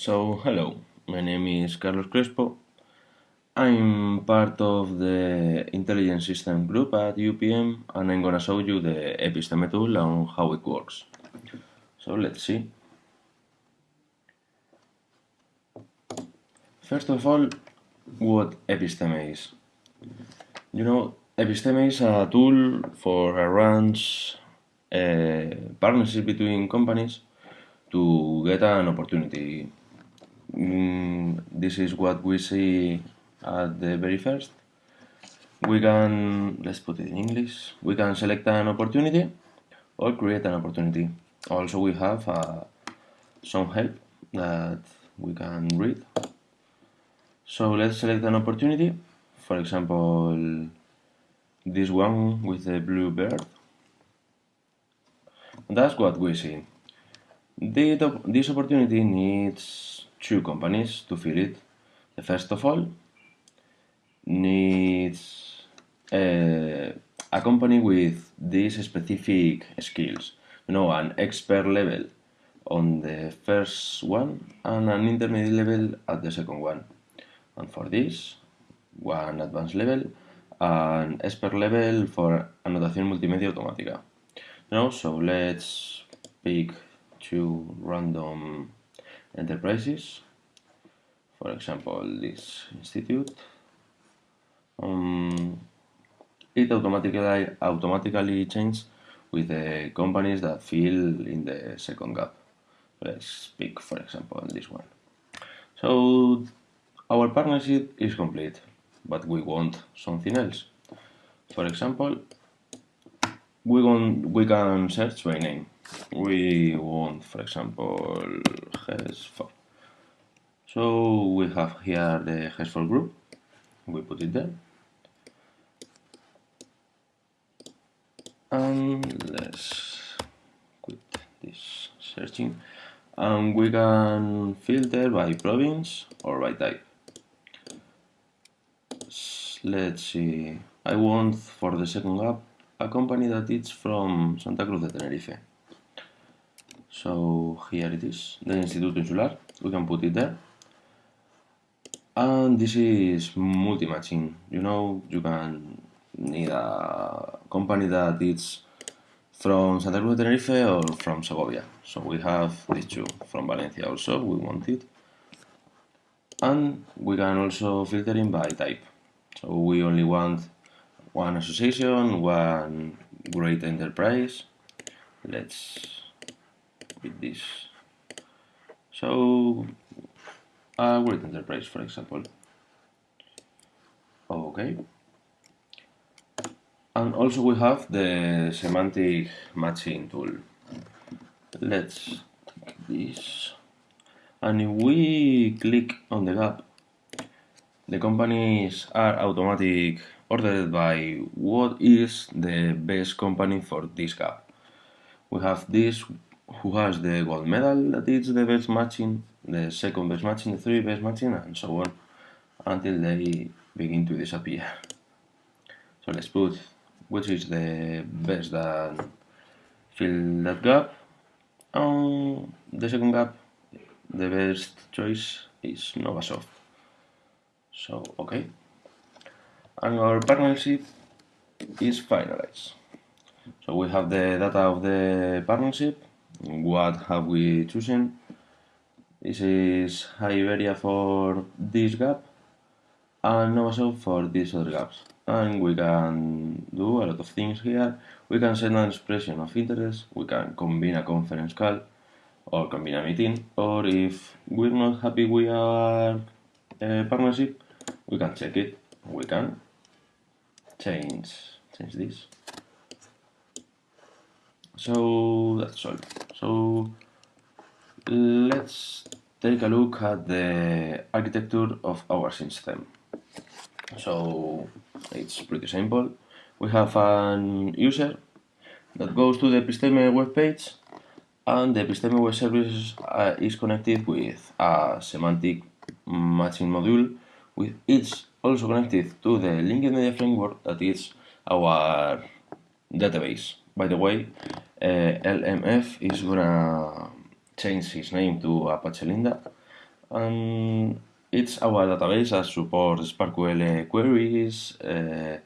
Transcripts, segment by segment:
So, hello, my name is Carlos Crespo. I'm part of the Intelligent System group at UPM and I'm gonna show you the Episteme tool and how it works. So let's see. First of all, what Episteme is. You know, Episteme is a tool for a eh, partnership between companies to get an opportunity. Mm, this is what we see at the very first. We can, let's put it in English, we can select an opportunity or create an opportunity. Also we have uh, some help that we can read. So let's select an opportunity, for example this one with the blue bird. That's what we see. This opportunity needs two companies to fill it. The first of all needs a, a company with these specific skills. You know, an expert level on the first one and an intermediate level at the second one. And for this, one advanced level and expert level for anotación multimedia automática. You know, so let's pick two random enterprises. For example, this institute. Um, it automatically automatically changes with the companies that fill in the second gap. Let's pick, for example, this one. So our partnership is complete but we want something else. For example, we, want, we can search by name. We want, for example, HES4. So we have here the HES4 group. We put it there. And let's quit this searching. And we can filter by province or by type let's see, I want for the second app a company that is from Santa Cruz de Tenerife. So here it is, the Instituto Insular, we can put it there. And this is multi-matching, you know, you can need a company that is from Santa Cruz de Tenerife or from Segovia. So we have these two, from Valencia also, we want it. And we can also filter in by type. So we only want one association, one great enterprise. Let's beat this. So great enterprise, for example. Okay. And also we have the semantic matching tool. Let's take this. And if we click on the gap, the companies are automatic ordered by what is the best company for this gap. We have this who has the gold medal that is the best matching, the second best matching, the three best matching and so on until they begin to disappear. So let's put which is the best that fill that gap and the second gap the best choice is Novasoft. So, okay. And our partnership is finalized. So we have the data of the partnership. What have we chosen? This is Iberia for this gap and Novasoft for these other gaps. And we can do a lot of things here. We can send an expression of interest, we can combine a conference call or combine a meeting, or if we're not happy with our uh, partnership, we can check it we can change change this so that's all so let's take a look at the architecture of our system so it's pretty simple we have an user that goes to the Episteme web page and the Episteme web service uh, is connected with a semantic matching module with each also connected to the linked media framework that is our database. By the way, LMF is gonna change his name to Apache Linda and it's our database that supports SPARQL queries, uh,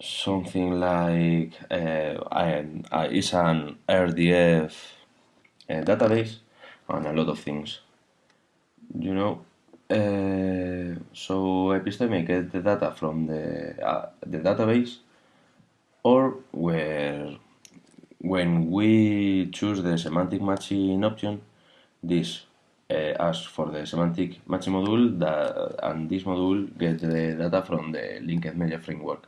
something like uh, is an RDF uh, database and a lot of things. You know, uh, so Episteme get the data from the uh, the database, or where when we choose the semantic matching option, this uh, asks for the semantic matching module that, and this module gets the data from the linked media framework.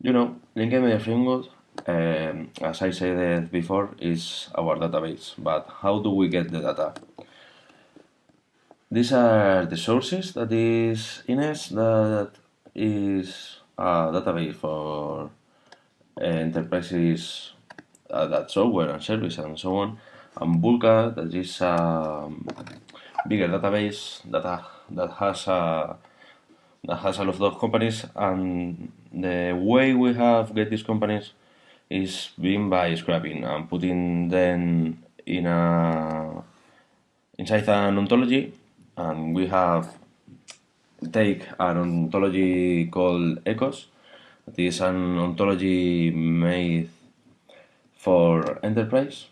You know, linked media framework, um, as I said before, is our database. But how do we get the data? These are the sources that is Ines that is a database for enterprises uh, that software and service and so on. And Bulka that is a bigger database that, that has a that has a lot of companies and the way we have get these companies is being by scrapping and putting them in a inside an ontology and we have take an ontology called ecos that is an ontology made for enterprise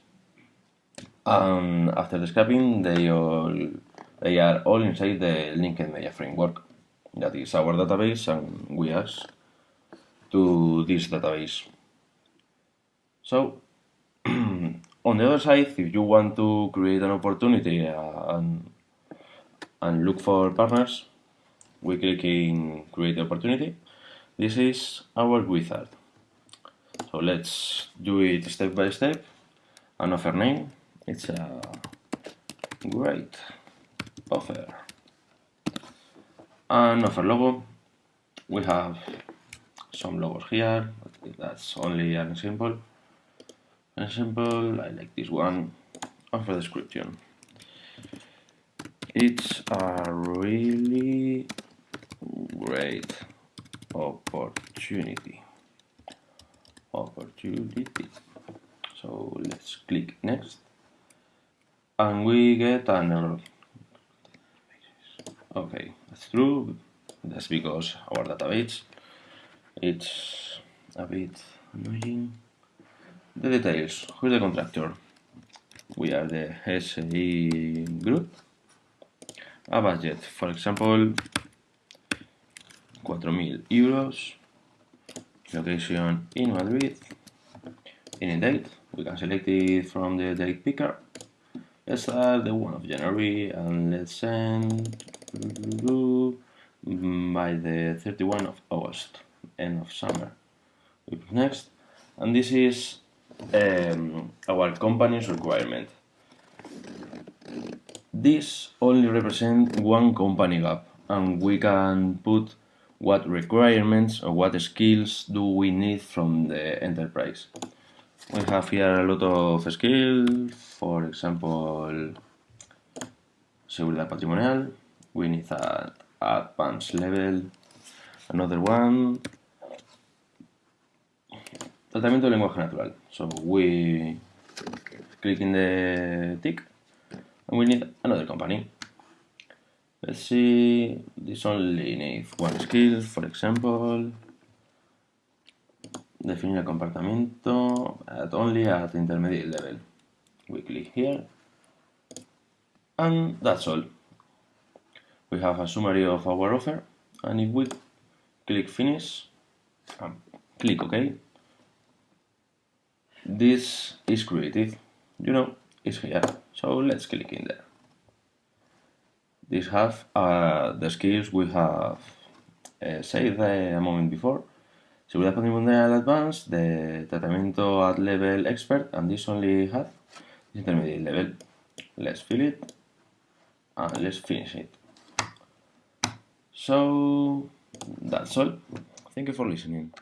and after the scrapping they all they are all inside the linked media framework that is our database and we ask to this database. So, on the other side, if you want to create an opportunity uh, and, and look for partners, we click in create opportunity. This is our wizard. So let's do it step by step. An offer name, it's a great offer. An offer logo, we have some logos here, that's only an example. An example, I like this one, offer description. It's a really great opportunity. Opportunity. So let's click next. And we get an error. Okay, that's true. That's because our database it's a bit annoying. The details. Who's the contractor? We are the SE group. A budget, for example, 4.000 euros. Location in Madrid. Any date, we can select it from the date picker. Let's add the 1 of January and let's send by the 31 of August end of summer. Next, and this is um, our company's requirement. This only represents one company gap, and we can put what requirements or what skills do we need from the enterprise. We have here a lot of skills, for example, seguridad patrimonial, we need that advanced level, another one, Tratamiento de lenguaje natural. So we click in the tick and we need another company. Let's see, this only needs one skill, for example. define el comportamiento at only at intermediate level. We click here and that's all. We have a summary of our offer and if we click finish and click OK, this is creative you know it's here so let's click in there these have uh, the skills we have uh, said a moment before Seguridad patrimonial advanced, the tratamiento at level expert, and this only has intermediate level. Let's fill it and let's finish it. So that's all. Thank you for listening.